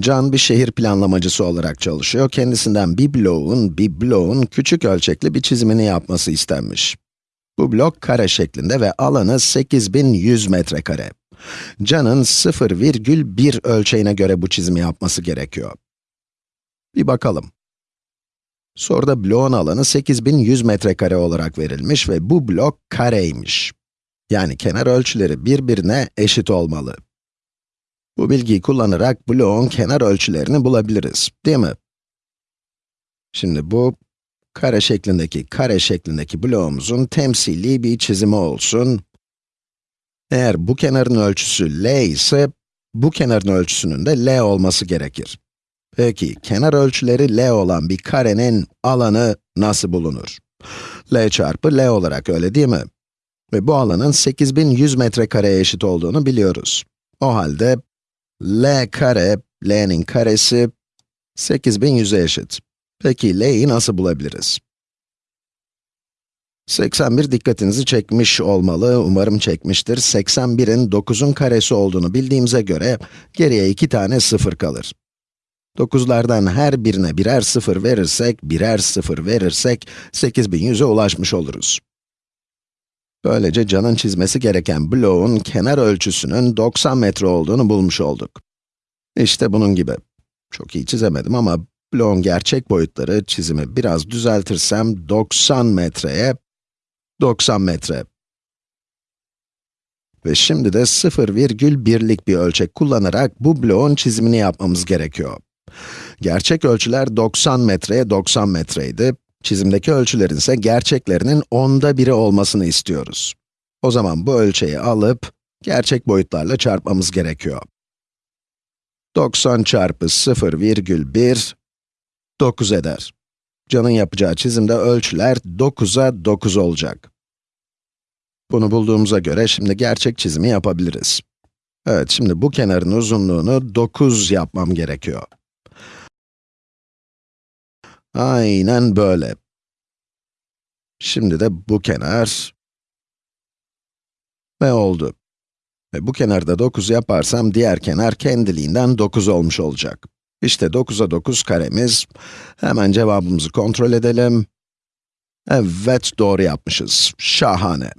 Can bir şehir planlamacısı olarak çalışıyor. Kendisinden bir bloğun, bir bloğun küçük ölçekli bir çizimini yapması istenmiş. Bu blok kare şeklinde ve alanı 8100 metrekare. Can'ın 0,1 ölçeğine göre bu çizimi yapması gerekiyor. Bir bakalım. Soruda bloğun alanı 8100 metrekare olarak verilmiş ve bu blok kareymiş. Yani kenar ölçüleri birbirine eşit olmalı. Bu bilgiyi kullanarak bloğun kenar ölçülerini bulabiliriz, değil mi? Şimdi bu, kare şeklindeki, kare şeklindeki bloğumuzun temsili bir çizimi olsun. Eğer bu kenarın ölçüsü l ise, bu kenarın ölçüsünün de l olması gerekir. Peki, kenar ölçüleri l olan bir karenin alanı nasıl bulunur? l çarpı l olarak, öyle değil mi? Ve bu alanın 8100 metrekareye eşit olduğunu biliyoruz. O halde, l kare, l'nin karesi 8100'e eşit. Peki l'yi nasıl bulabiliriz? 81 dikkatinizi çekmiş olmalı, umarım çekmiştir. 81'in 9'un karesi olduğunu bildiğimize göre, geriye iki tane sıfır kalır. 9'lardan her birine birer sıfır verirsek, birer sıfır verirsek, 8100'e ulaşmış oluruz. Böylece Can'ın çizmesi gereken bloğun kenar ölçüsünün 90 metre olduğunu bulmuş olduk. İşte bunun gibi. Çok iyi çizemedim ama bloğun gerçek boyutları çizimi biraz düzeltirsem 90 metreye 90 metre. Ve şimdi de 0,1'lik bir ölçek kullanarak bu bloğun çizimini yapmamız gerekiyor. Gerçek ölçüler 90 metreye 90 metreydi. Çizimdeki ölçülerin ise gerçeklerinin onda biri olmasını istiyoruz. O zaman bu ölçeği alıp, gerçek boyutlarla çarpmamız gerekiyor. 90 çarpı 0,1, 9 eder. Can'ın yapacağı çizimde ölçüler 9'a 9 olacak. Bunu bulduğumuza göre şimdi gerçek çizimi yapabiliriz. Evet, şimdi bu kenarın uzunluğunu 9 yapmam gerekiyor. Aynen böyle. Şimdi de bu kenar ve oldu. Ve bu kenarda 9 yaparsam diğer kenar kendiliğinden 9 olmuş olacak. İşte 9'a 9 karemiz. Hemen cevabımızı kontrol edelim. Evet, doğru yapmışız. Şahane.